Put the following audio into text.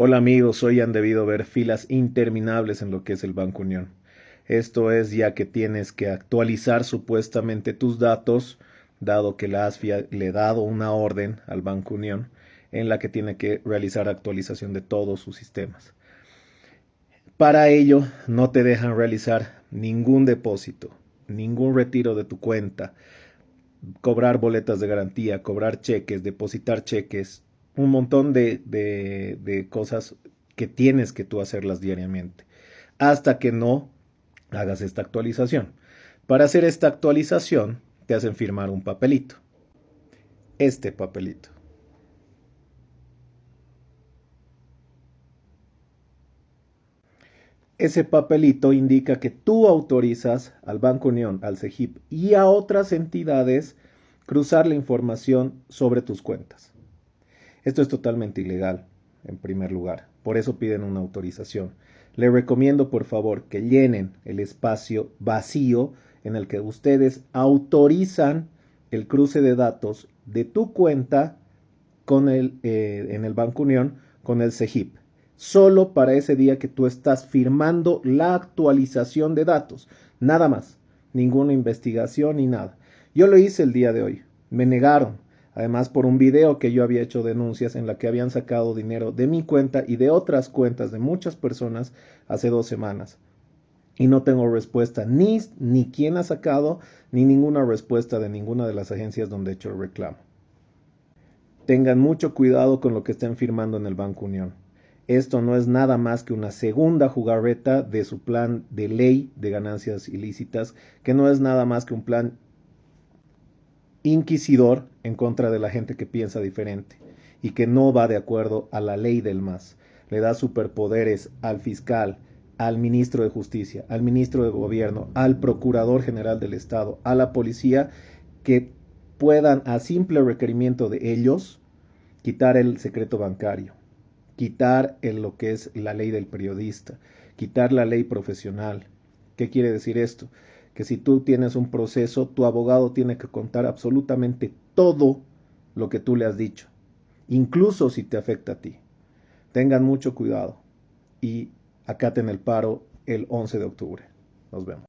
Hola amigos, hoy han debido ver filas interminables en lo que es el Banco Unión. Esto es ya que tienes que actualizar supuestamente tus datos, dado que la ASFIA le ha dado una orden al Banco Unión en la que tiene que realizar actualización de todos sus sistemas. Para ello, no te dejan realizar ningún depósito, ningún retiro de tu cuenta, cobrar boletas de garantía, cobrar cheques, depositar cheques, un montón de, de, cosas que tienes que tú hacerlas diariamente, hasta que no hagas esta actualización. Para hacer esta actualización, te hacen firmar un papelito. Este papelito. Ese papelito indica que tú autorizas al Banco Unión, al CEGIP y a otras entidades cruzar la información sobre tus cuentas. Esto es totalmente ilegal, en primer lugar. Por eso piden una autorización. Le recomiendo, por favor, que llenen el espacio vacío en el que ustedes autorizan el cruce de datos de tu cuenta con el, eh, en el Banco Unión con el CEGIP. Solo para ese día que tú estás firmando la actualización de datos. Nada más. Ninguna investigación ni nada. Yo lo hice el día de hoy. Me negaron además por un video que yo había hecho denuncias en la que habían sacado dinero de mi cuenta y de otras cuentas de muchas personas hace dos semanas. Y no tengo respuesta ni, ni quién ha sacado, ni ninguna respuesta de ninguna de las agencias donde he hecho el reclamo. Tengan mucho cuidado con lo que estén firmando en el Banco Unión. Esto no es nada más que una segunda jugarreta de su plan de ley de ganancias ilícitas, que no es nada más que un plan inquisidor en contra de la gente que piensa diferente y que no va de acuerdo a la ley del más. Le da superpoderes al fiscal, al ministro de Justicia, al ministro de Gobierno, al Procurador General del Estado, a la policía, que puedan, a simple requerimiento de ellos, quitar el secreto bancario, quitar lo que es la ley del periodista, quitar la ley profesional. ¿Qué quiere decir esto? Que si tú tienes un proceso, tu abogado tiene que contar absolutamente todo lo que tú le has dicho, incluso si te afecta a ti. Tengan mucho cuidado y acaten el paro el 11 de octubre. Nos vemos.